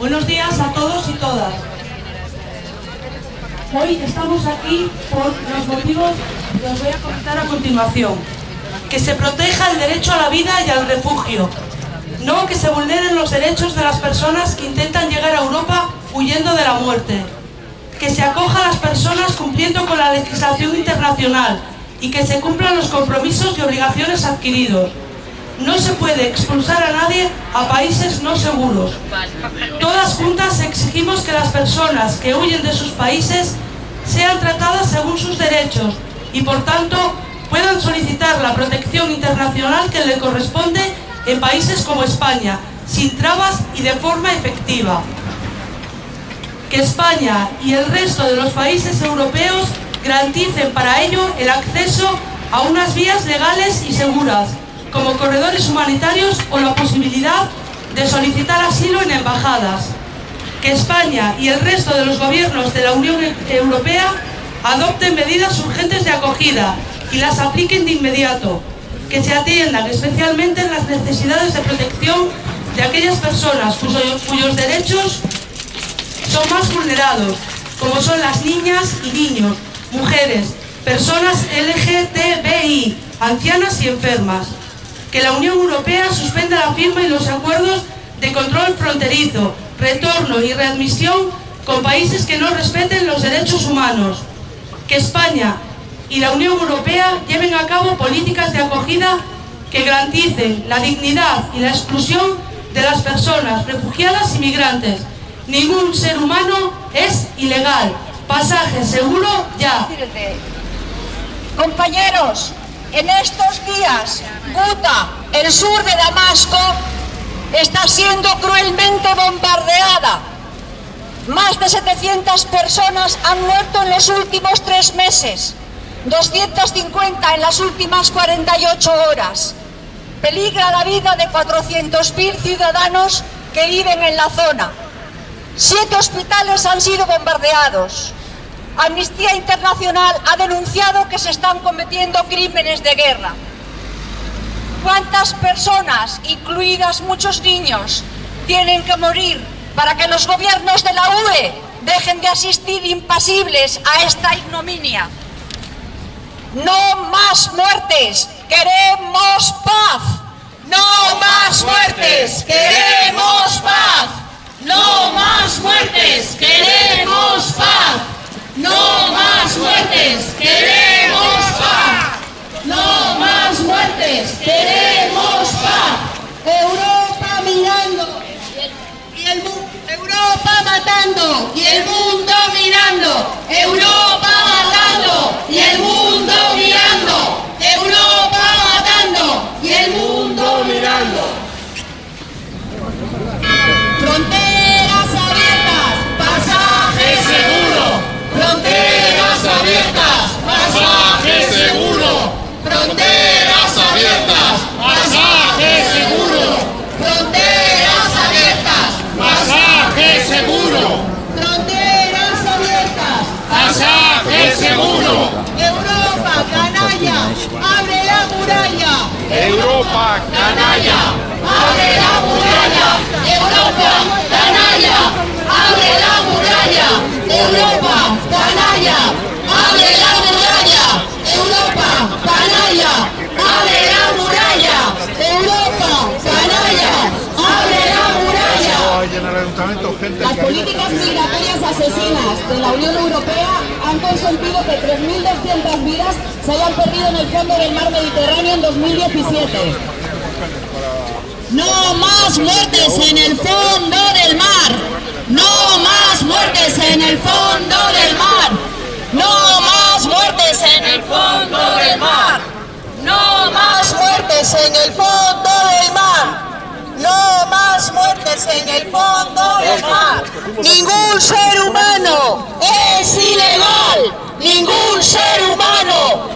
Buenos días a todos y todas. Hoy estamos aquí por los motivos que os voy a comentar a continuación. Que se proteja el derecho a la vida y al refugio. No que se vulneren los derechos de las personas que intentan llegar a Europa huyendo de la muerte. Que se acoja a las personas cumpliendo con la legislación internacional y que se cumplan los compromisos y obligaciones adquiridos. No se puede expulsar a nadie a países no seguros. Todas juntas exigimos que las personas que huyen de sus países sean tratadas según sus derechos y por tanto puedan solicitar la protección internacional que le corresponde en países como España, sin trabas y de forma efectiva. Que España y el resto de los países europeos garanticen para ello el acceso a unas vías legales y seguras, como corredores humanitarios o la posibilidad de solicitar asilo en embajadas. Que España y el resto de los gobiernos de la Unión Europea adopten medidas urgentes de acogida y las apliquen de inmediato. Que se atiendan especialmente las necesidades de protección de aquellas personas cuyos, cuyos derechos son más vulnerados, como son las niñas y niños, mujeres, personas LGTBI, ancianas y enfermas. Que la Unión Europea suspenda la firma y los acuerdos de control fronterizo, retorno y readmisión con países que no respeten los derechos humanos. Que España y la Unión Europea lleven a cabo políticas de acogida que garanticen la dignidad y la exclusión de las personas refugiadas y migrantes. Ningún ser humano es ilegal. Pasaje seguro ya. Compañeros, en estos días, Guta, el sur de Damasco, está siendo cruelmente bombardeada. Más de 700 personas han muerto en los últimos tres meses, 250 en las últimas 48 horas. Peligra la vida de 400.000 ciudadanos que viven en la zona. Siete hospitales han sido bombardeados. Amnistía Internacional ha denunciado que se están cometiendo crímenes de guerra. ¿Cuántas personas, incluidas muchos niños, tienen que morir para que los gobiernos de la UE dejen de asistir impasibles a esta ignominia? No más muertes, queremos paz. No más muertes, queremos paz. No más muertes, queremos paz. No más muertes, queremos paz. No más muertes, queremos paz. Europa mirando y el Europa matando y el mundo mirando. Abiertas. pasaje seguro. Europa, canalla, abre la muralla. Europa, canalla, Abre la muralla, Europa, canalla, abre la muralla, Europa, canalla, abre la muralla, Europa, canalla, abre la muralla, Europa, canalla, abre la muralla. Las políticas migratorias asesinas de la Unión Europea han consentido que 3.200 vidas se hayan perdido en el fondo del mar Mediterráneo en 2017. No más muertes en el fondo del mar. No más muertes en el fondo del mar. No más muertes en el fondo del mar. No más muertes en el fondo del mar. No más muertes en el fondo del mar. Ningún ser humano es ilegal. Ningún ser humano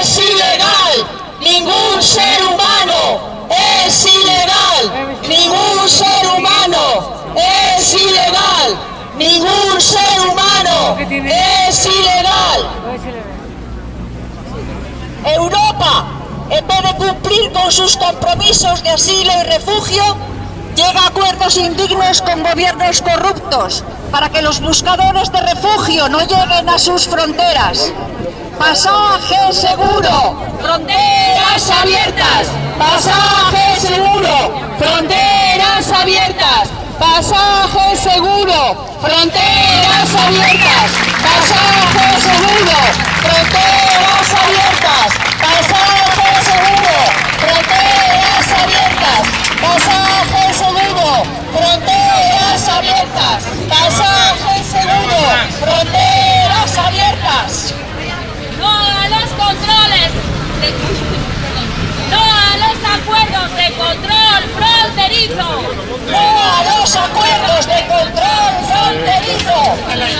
es ilegal. Ningún ser humano es ilegal. Ningún ser humano es ilegal. Ningún ser humano es ilegal. Europa, en vez de cumplir con sus compromisos de asilo y refugio, llega a acuerdos indignos con gobiernos corruptos para que los buscadores de refugio no lleguen a sus fronteras. Pasaje seguro, fronteras abiertas, pasaje seguro, fronteras abiertas, pasaje seguro, fronteras abiertas, pasaje seguro, fronteras abiertas, pasaje seguro, abiertas, pasaje seguro, fronteras abiertas, pasaje seguro, fronteras abiertas. No a los controles. de- no a los acuerdos de control fronterizo. ¡No a los acuerdos de control fronterizo!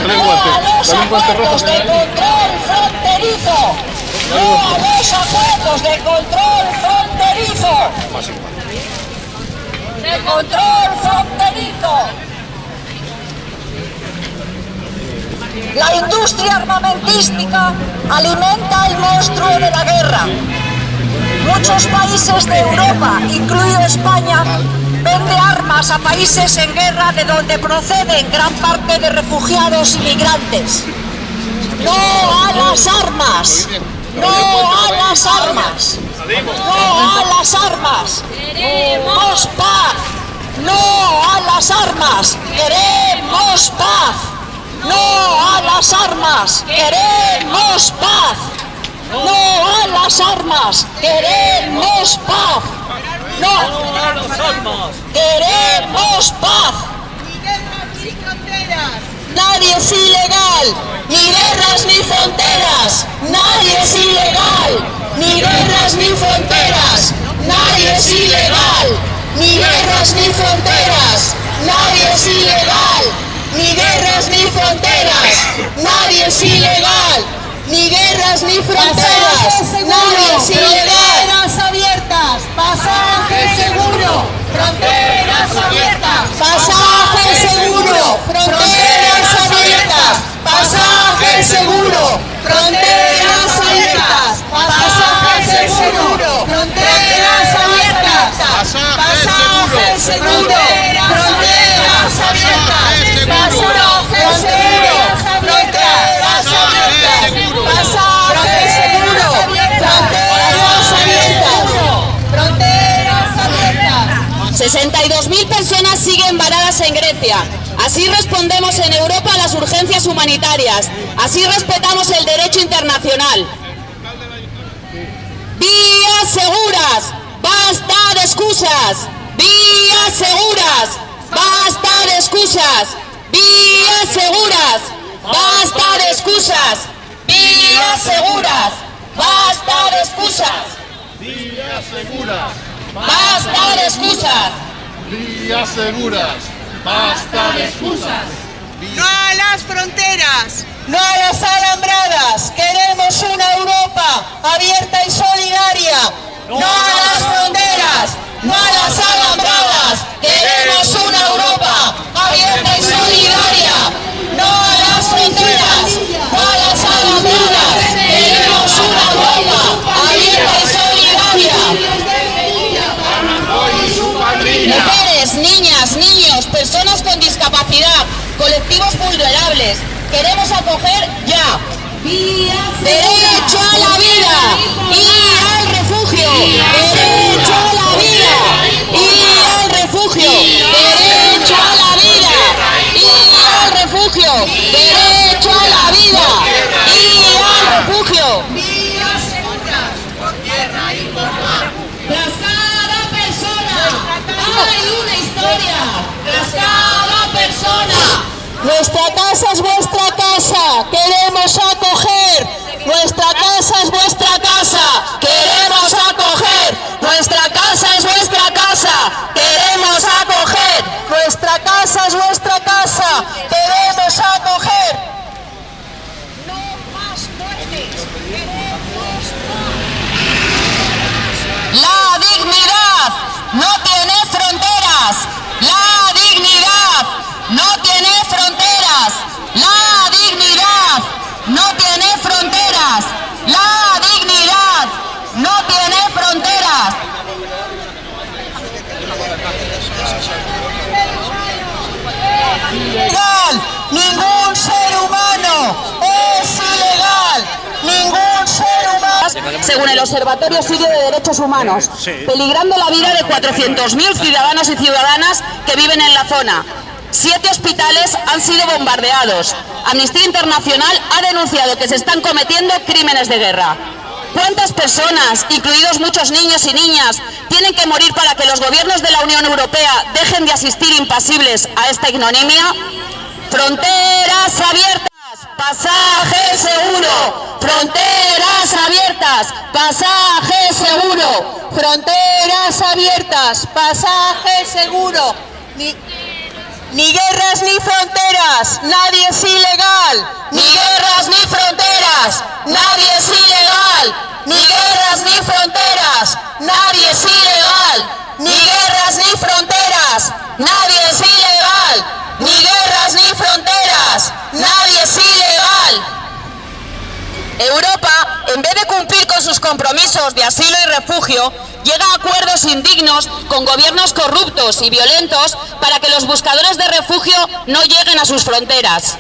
¡No a los acuerdos de control fronterizo! ¡No a los acuerdos de control ¡De control fronterizo! La industria armamentística alimenta el monstruo de la guerra. Muchos países de Europa, incluido España, vende armas a países en guerra de donde proceden gran parte de refugiados y migrantes. ¡No a las armas! ¡No a las armas! ¡No a las armas! ¡Queremos paz! ¡No a las armas! ¡Queremos paz! ¡No a las armas! ¡Queremos paz! ¡No a las armas! ¡Queremos paz! ¡No a las armas! ¡Queremos paz! Nadie es ilegal, ni guerras ni fronteras. Nadie es ilegal, ni guerras ni fronteras. Nadie es ilegal, ni guerras ni fronteras. Nadie es ilegal, ni guerras ni fronteras. Nadie es ilegal, ni guerras ni fronteras. Nadie es ilegal. Fronteras abiertas, pasaje seguro. Fronteras abiertas, pasaje seguro. Fronteras abiertas, pasaje seguro. Fronteras abiertas, pasaje seguro. Fronteras abiertas, pasaje seguro. Fronteras abiertas, pasaje seguro. Fronteras abiertas, pasaje seguro. Fronteras abiertas, fronteras abiertas. 62.000 personas siguen varadas en Grecia. Así respondemos en Europa a las urgencias humanitarias. Así respetamos el derecho internacional. Vías seguras, basta de excusas. Vías seguras, basta de excusas. Vías seguras, basta de excusas. Vías seguras, basta de excusas. Vías seguras, Basta de excusas. vías seguras, basta de excusas. ¡No a las fronteras! No a las alambradas, queremos una Europa abierta y solidaria. No a las fronteras, no a las alambradas, queremos una Europa abierta y solidaria. No a las fronteras, no a las alambradas, queremos una Europa abierta y solidaria. Mujeres, niñas, niños, personas con discapacidad, colectivos vulnerables. Queremos acoger ya. Derecho a la vida y al refugio. Derecho a la vida y al refugio. Derecho a la vida y al refugio. Derecho a la vida y al refugio. Tras cada persona hay una historia. Tras cada persona. Nuestra casa es vuestra casa. Queremos acoger. Nuestra casa es vuestra casa. Queremos acoger. Nuestra casa es vuestra casa. Queremos acoger. Nuestra casa es vuestra casa. Queremos Ilegal. Ningún ser humano es ilegal. Ningún ser humano. Según el Observatorio Sirio de Derechos Humanos, peligrando la vida de 400.000 ciudadanos y ciudadanas que viven en la zona. Siete hospitales han sido bombardeados. Amnistía Internacional ha denunciado que se están cometiendo crímenes de guerra. ¿Cuántas personas, incluidos muchos niños y niñas, tienen que morir para que los gobiernos de la Unión Europea dejen de asistir impasibles a esta ignominia? Fronteras abiertas, pasaje seguro. Fronteras abiertas, pasaje seguro. Fronteras abiertas, pasaje seguro. Ni, ni guerras ni fronteras, nadie es ilegal. Ni guerras ni fronteras, nadie es ilegal. Ni guerras ni fronteras, nadie es ilegal. Ni guerras ni fronteras, nadie es ilegal. Ni guerras ni fronteras, nadie es ilegal. Europa, en vez de cumplir con sus compromisos de asilo y refugio, llega a acuerdos indignos con gobiernos corruptos y violentos para que los buscadores de refugio no lleguen a sus fronteras.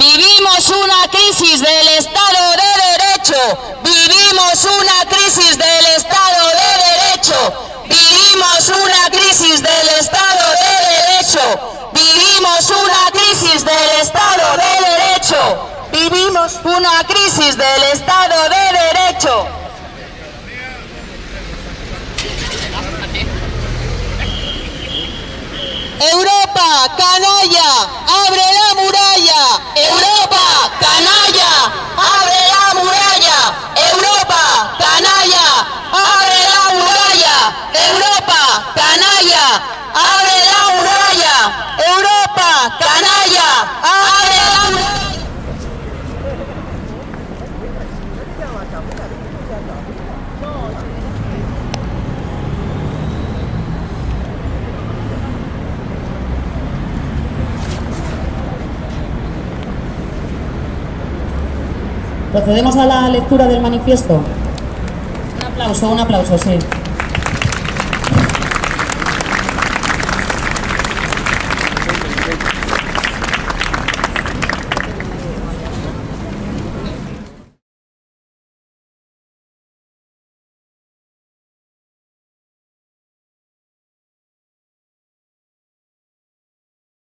Vivimos una crisis del Estado de Derecho. Vivimos una crisis del Estado de Derecho. Vivimos una crisis del Estado de Derecho. Vivimos una crisis del Estado de Derecho. Vivimos una crisis del Estado de Derecho. Europa, canalla, abre la muralla. Europa, canalla, abre la muralla. Europa, canalla, abre la muralla. Europa, canalla, abre la muralla. Procedemos a la lectura del manifiesto. Un aplauso, un aplauso, sí.